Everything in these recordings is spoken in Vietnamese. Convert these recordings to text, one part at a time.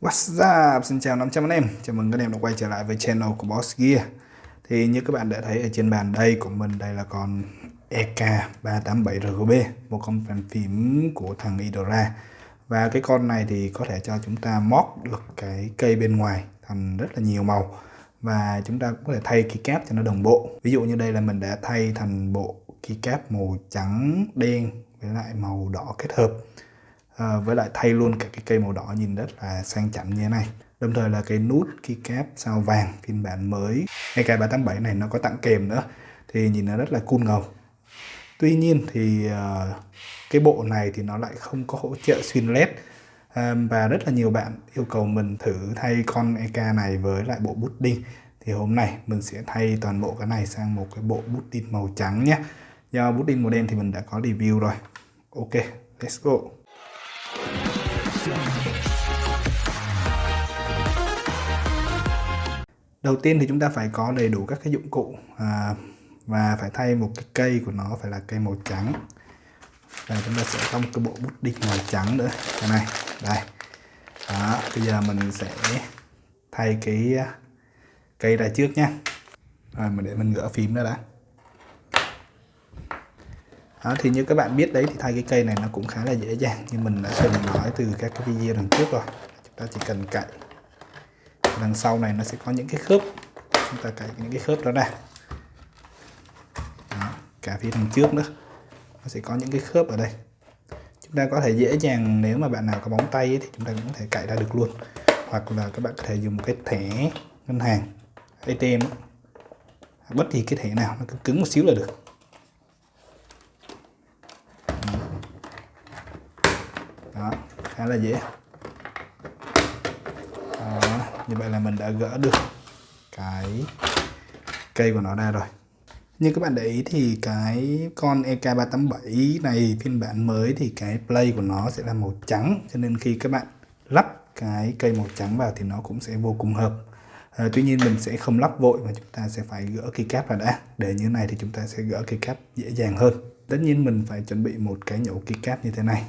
What's up? Xin chào 500 anh em. Chào mừng các em đã quay trở lại với channel của Boss Gear. Thì như các bạn đã thấy ở trên bàn đây của mình, Đây là con EK387RGB Một con bàn phím của thằng Idora Và cái con này thì có thể cho chúng ta móc được cái cây bên ngoài Thành rất là nhiều màu. Và chúng ta cũng có thể thay keycap cho nó đồng bộ. Ví dụ như đây là mình đã thay thành bộ keycap màu trắng, đen với lại màu đỏ kết hợp à, với lại thay luôn cả cái cây màu đỏ nhìn rất là sang chảnh như thế này. Đồng thời là cái nút keycap sao vàng phiên bản mới. AK387 này nó có tặng kèm nữa thì nhìn nó rất là cool ngầu. Tuy nhiên thì uh, cái bộ này thì nó lại không có hỗ trợ xuyên led. Ờ, và rất là nhiều bạn yêu cầu mình thử thay con EK này với lại bộ bút đinh. Thì hôm nay mình sẽ thay toàn bộ cái này sang một cái bộ bút đinh màu trắng nhé. Do bút đinh màu đen thì mình đã có review rồi. Ok let's go đầu tiên thì chúng ta phải có đầy đủ các cái dụng cụ à, và phải thay một cái cây của nó phải là cây màu trắng. Và chúng ta sẽ có một cái bộ bút đinh màu trắng nữa. Cái này đây. Đó bây giờ mình sẽ thay cái à, cây ra trước nha rồi mình để mình gỡ phím ra đã đó, thì như các bạn biết đấy thì thay cái cây này nó cũng khá là dễ dàng. Như mình đã từng nói từ các cái video lần trước rồi. Chúng ta chỉ cần cạy đằng sau này nó sẽ có những cái khớp. Chúng ta cạy những cái khớp đó ra. Đó, cả phía đằng trước nữa. Nó sẽ có những cái khớp ở đây. Chúng ta có thể dễ dàng nếu mà bạn nào có bóng tay ấy, thì chúng ta cũng có thể cạy ra được luôn. Hoặc là các bạn có thể dùng một cái thẻ ngân hàng ATM bất kỳ cái thẻ nào nó cứng một xíu là được. Đó khá là dễ. Đó, như vậy là mình đã gỡ được cái cây của nó ra rồi. Như các bạn để ý thì cái con EK387 này phiên bản mới thì cái play của nó sẽ là màu trắng cho nên khi các bạn lắp cái cây màu trắng vào thì nó cũng sẽ vô cùng hợp. À, tuy nhiên mình sẽ không lắp vội mà chúng ta sẽ phải gỡ cây cáp ra đã. Để như này thì chúng ta sẽ gỡ cây cáp dễ dàng hơn. Tất nhiên mình phải chuẩn bị một cái nhổ cây cáp như thế này.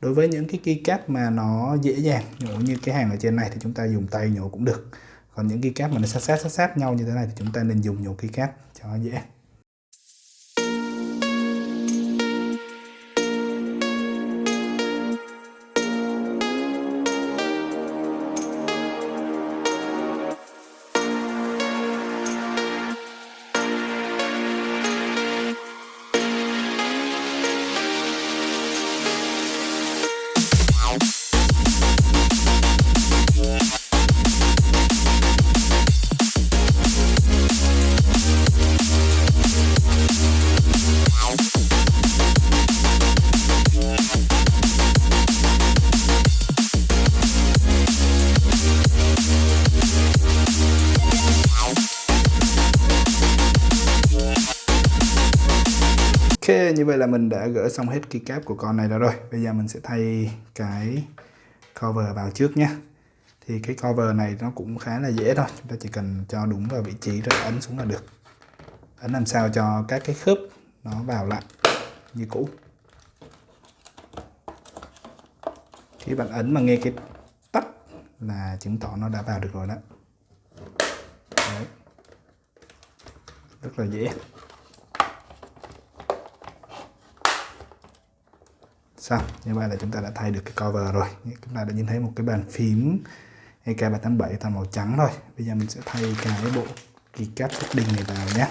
Đối với những cái keycap mà nó dễ dàng nhổ như cái hàng ở trên này thì chúng ta dùng tay nhổ cũng được. Còn những keycap mà nó sát sát sát sát nhau như thế này thì chúng ta nên dùng nhổ keycap cho dễ. Như vậy là mình đã gỡ xong hết keycap của con này ra rồi. Bây giờ mình sẽ thay cái cover vào trước nhé. Thì cái cover này nó cũng khá là dễ thôi. Chúng ta chỉ cần cho đúng vào vị trí rồi ấn xuống là được. Ấn làm sao cho các cái khớp nó vào lại như cũ. Khi bạn ấn mà nghe cái tắt là chứng tỏ nó đã vào được rồi đó. Đấy. rất là dễ. Xong, như vậy là chúng ta đã thay được cái cover rồi. Chúng ta đã nhìn thấy một cái bàn phím EK387 toàn màu trắng thôi. Bây giờ mình sẽ thay cái bộ keycap setting này vào nhé.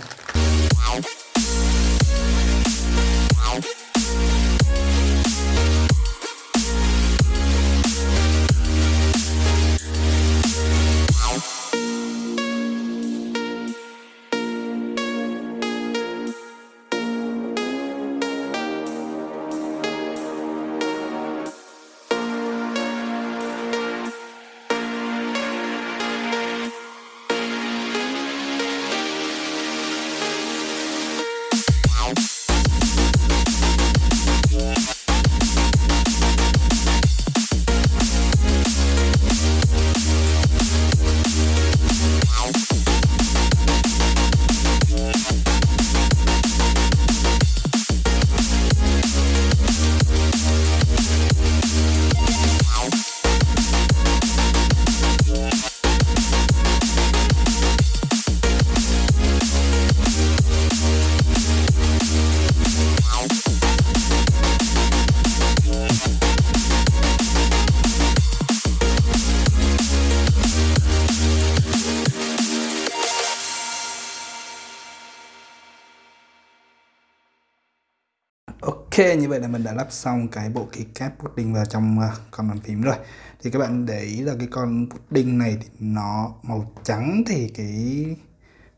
Như vậy là mình đã lắp xong cái bộ keycap pudding vào trong uh, con bàn phím rồi. Thì các bạn để ý là cái con pudding này thì nó màu trắng thì cái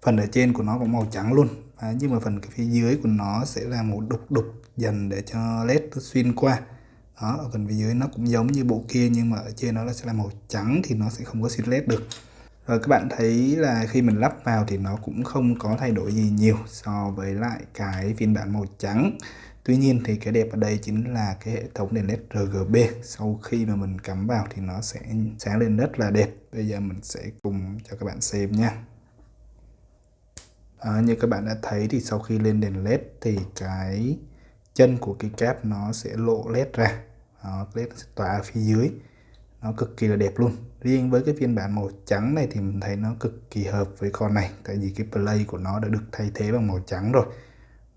phần ở trên của nó cũng màu trắng luôn. À, nhưng mà phần cái phía dưới của nó sẽ là màu đục đục dần để cho led nó xuyên qua. Đó ở phần phía dưới nó cũng giống như bộ kia nhưng mà ở trên nó sẽ là màu trắng thì nó sẽ không có xuyên led được. Rồi các bạn thấy là khi mình lắp vào thì nó cũng không có thay đổi gì nhiều so với lại cái phiên bản màu trắng. Tuy nhiên thì cái đẹp ở đây chính là cái hệ thống đèn led RGB sau khi mà mình cắm vào thì nó sẽ sáng lên rất là đẹp. Bây giờ mình sẽ cùng cho các bạn xem nha. À, như các bạn đã thấy thì sau khi lên đèn led thì cái chân của cái cáp nó sẽ lộ led ra. Đó, led sẽ tỏa ở phía dưới. Nó cực kỳ là đẹp luôn. Riêng với cái phiên bản màu trắng này thì mình thấy nó cực kỳ hợp với con này. Tại vì cái play của nó đã được thay thế bằng màu trắng rồi.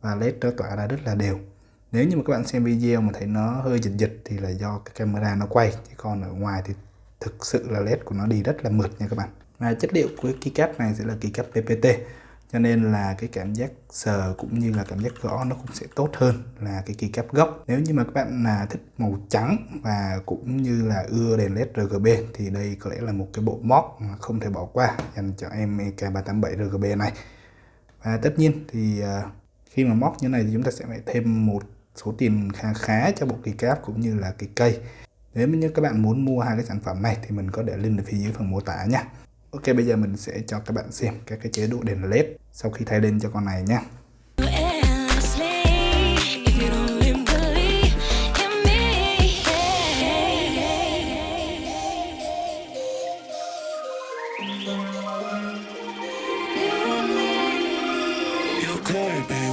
Và led nó tỏa ra rất là đều nếu như mà các bạn xem video mà thấy nó hơi dịch-dịch thì là do cái camera nó quay, chứ còn ở ngoài thì thực sự là led của nó đi rất là mượt nha các bạn. Và chất liệu của keycap này sẽ là keycap PPT cho nên là cái cảm giác sờ cũng như là cảm giác gõ nó cũng sẽ tốt hơn là cái keycap gốc. Nếu như mà các bạn là thích màu trắng và cũng như là ưa đèn led RGB thì đây có lẽ là một cái bộ móc mà không thể bỏ qua dành cho em EK387 RGB này. Và tất nhiên thì à, khi mà móc như này thì chúng ta sẽ phải thêm một số tiền khá khá cho bộ kỳ cáp cũng như là cái cây. Nếu như các bạn muốn mua hai cái sản phẩm này thì mình có để link ở phía dưới phần mô tả nha. Ok bây giờ mình sẽ cho các bạn xem các cái chế độ đèn led sau khi thay lên cho con này nha. Okay,